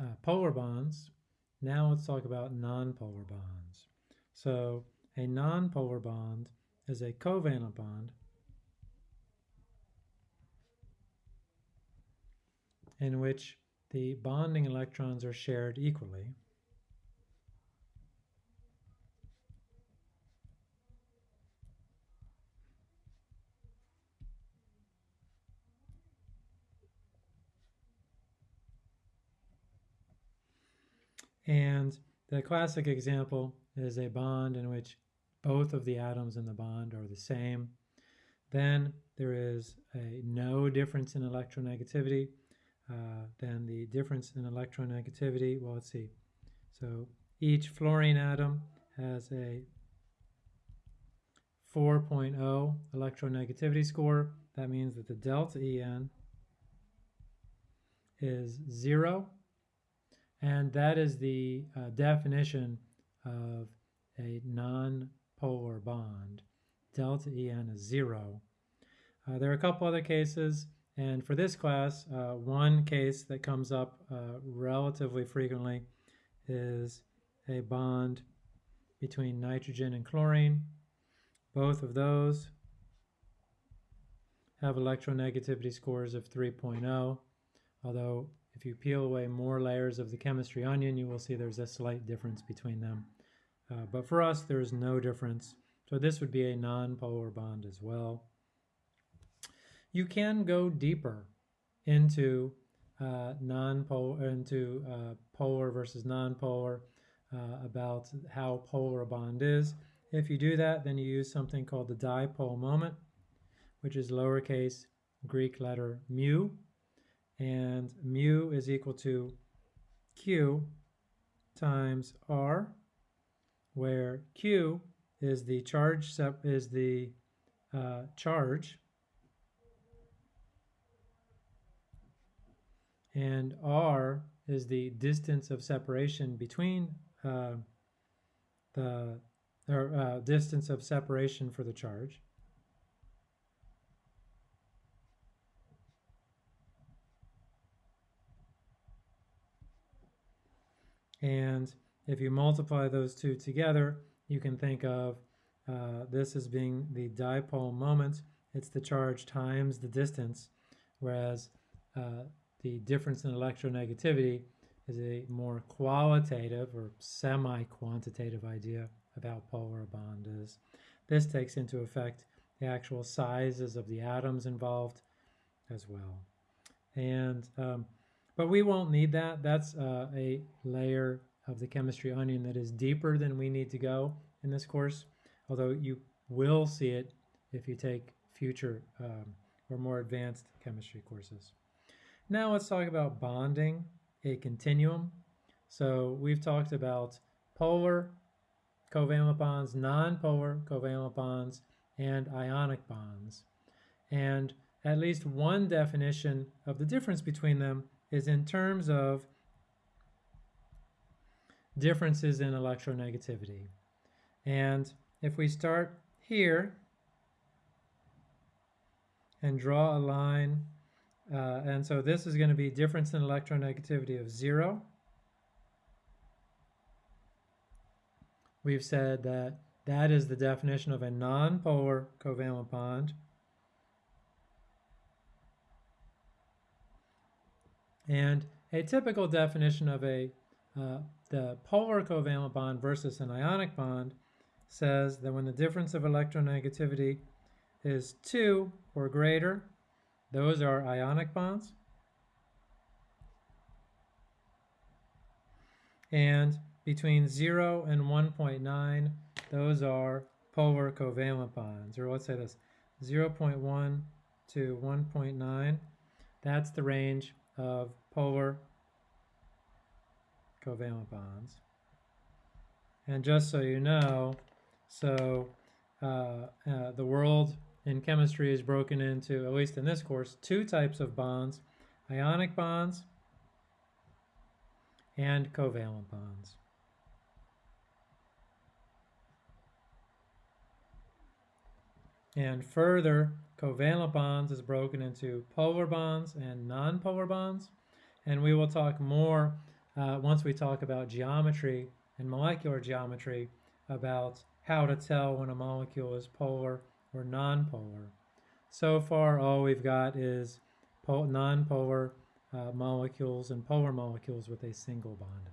uh, polar bonds. Now let's talk about nonpolar bonds. So a nonpolar bond is a covalent bond in which the bonding electrons are shared equally. And the classic example is a bond in which both of the atoms in the bond are the same. Then there is a no difference in electronegativity. Uh, then the difference in electronegativity, well, let's see. So each fluorine atom has a 4.0 electronegativity score. That means that the delta En is zero and that is the uh, definition of a non-polar bond. Delta En is zero. Uh, there are a couple other cases, and for this class, uh, one case that comes up uh, relatively frequently is a bond between nitrogen and chlorine. Both of those have electronegativity scores of 3.0, although if you peel away more layers of the chemistry onion, you will see there's a slight difference between them. Uh, but for us, there's no difference. So this would be a non-polar bond as well. You can go deeper into uh, non-polar, into uh, polar versus non-polar uh, about how polar a bond is. If you do that, then you use something called the dipole moment, which is lowercase Greek letter mu and mu is equal to q times r, where q is the charge is the uh, charge, and r is the distance of separation between uh, the or uh, distance of separation for the charge. And if you multiply those two together, you can think of uh, this as being the dipole moment. It's the charge times the distance, whereas uh, the difference in electronegativity is a more qualitative or semi-quantitative idea about polar bond is. This takes into effect the actual sizes of the atoms involved as well. And um, but we won't need that. That's uh, a layer of the chemistry onion that is deeper than we need to go in this course, although you will see it if you take future um, or more advanced chemistry courses. Now let's talk about bonding a continuum. So we've talked about polar covalent bonds, non-polar covalent bonds, and ionic bonds. And at least one definition of the difference between them is in terms of differences in electronegativity. And if we start here and draw a line, uh, and so this is going to be difference in electronegativity of zero. We've said that that is the definition of a nonpolar covalent bond. And a typical definition of a uh, the polar covalent bond versus an ionic bond says that when the difference of electronegativity is 2 or greater, those are ionic bonds. And between 0 and 1.9, those are polar covalent bonds. Or let's say this, 0.1 to 1.9, that's the range of polar covalent bonds. And just so you know, so uh, uh, the world in chemistry is broken into, at least in this course, two types of bonds, ionic bonds and covalent bonds. And further, covalent bonds is broken into polar bonds and nonpolar bonds. And we will talk more uh, once we talk about geometry and molecular geometry about how to tell when a molecule is polar or nonpolar. So far, all we've got is nonpolar uh, molecules and polar molecules with a single bond